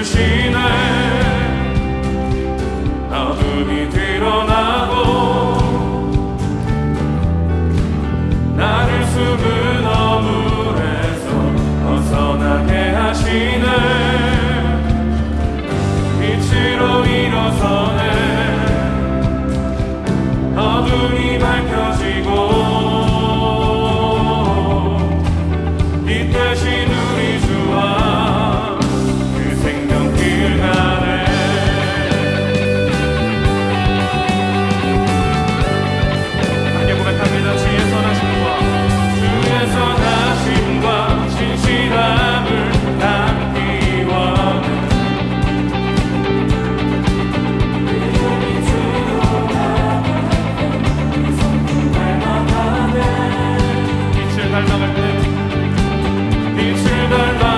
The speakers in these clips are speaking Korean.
주시네 어둠이 드러나고 나를 숨은 어물에서 벗어나게 하시네. 빛으로 일어서네. 어둠이 밝혀지고 빛 대신 burn, burn.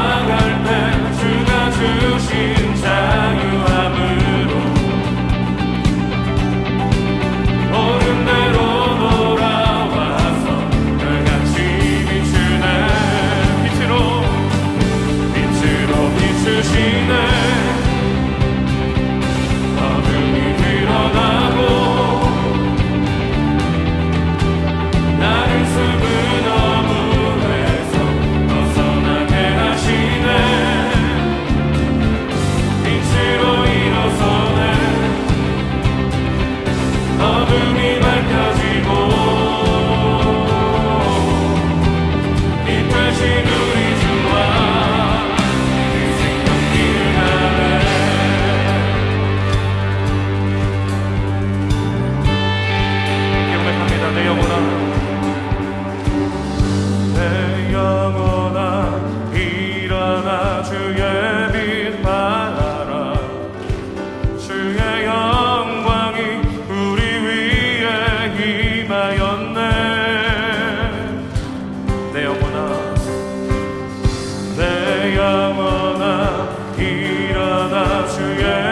주의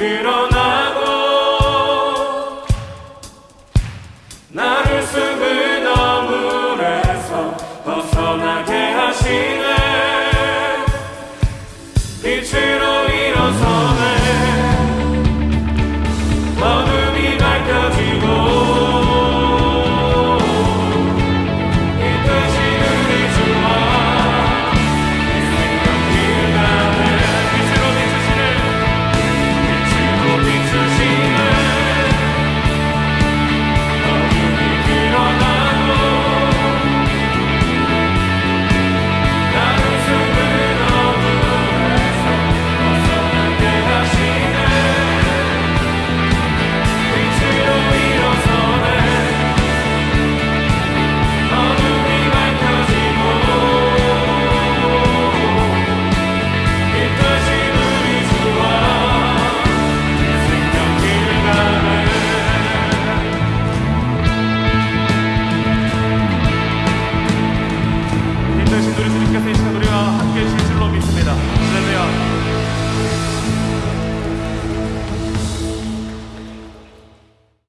어둠